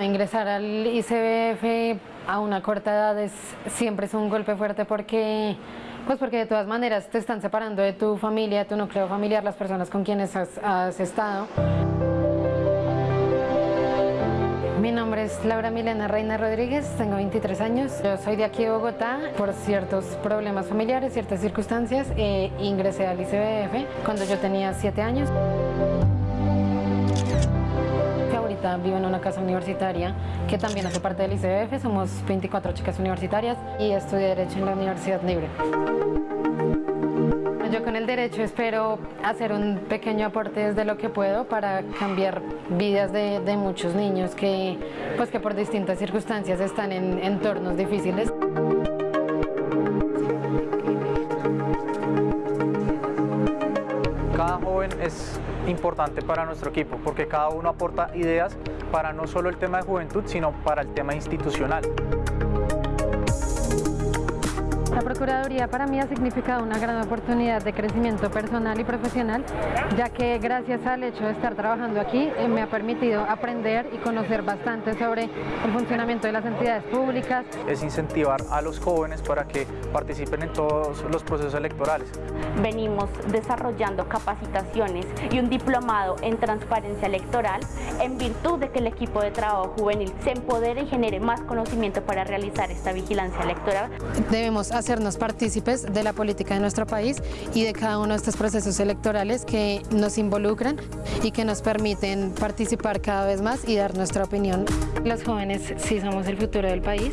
Ingresar al ICBF a una corta edad es, siempre es un golpe fuerte porque, pues porque de todas maneras te están separando de tu familia, tu núcleo familiar, las personas con quienes has, has estado. Mi nombre es Laura Milena Reina Rodríguez, tengo 23 años. Yo soy de aquí de Bogotá. Por ciertos problemas familiares, ciertas circunstancias, eh, ingresé al ICBF cuando yo tenía 7 años vivo en una casa universitaria que también hace parte del ICBF, somos 24 chicas universitarias y estudié Derecho en la Universidad Libre. Yo con el derecho espero hacer un pequeño aporte desde lo que puedo para cambiar vidas de, de muchos niños que, pues que por distintas circunstancias están en entornos difíciles. Cada joven es importante para nuestro equipo porque cada uno aporta ideas para no solo el tema de juventud, sino para el tema institucional. La Procuraduría para mí ha significado una gran oportunidad de crecimiento personal y profesional, ya que gracias al hecho de estar trabajando aquí eh, me ha permitido aprender y conocer bastante sobre el funcionamiento de las entidades públicas. Es incentivar a los jóvenes para que participen en todos los procesos electorales. Venimos desarrollando capacitaciones y un diplomado en transparencia electoral en virtud de que el equipo de trabajo juvenil se empodere y genere más conocimiento para realizar esta vigilancia electoral. Debemos hacernos partícipes de la política de nuestro país y de cada uno de estos procesos electorales que nos involucran y que nos permiten participar cada vez más y dar nuestra opinión. Los jóvenes sí somos el futuro del país,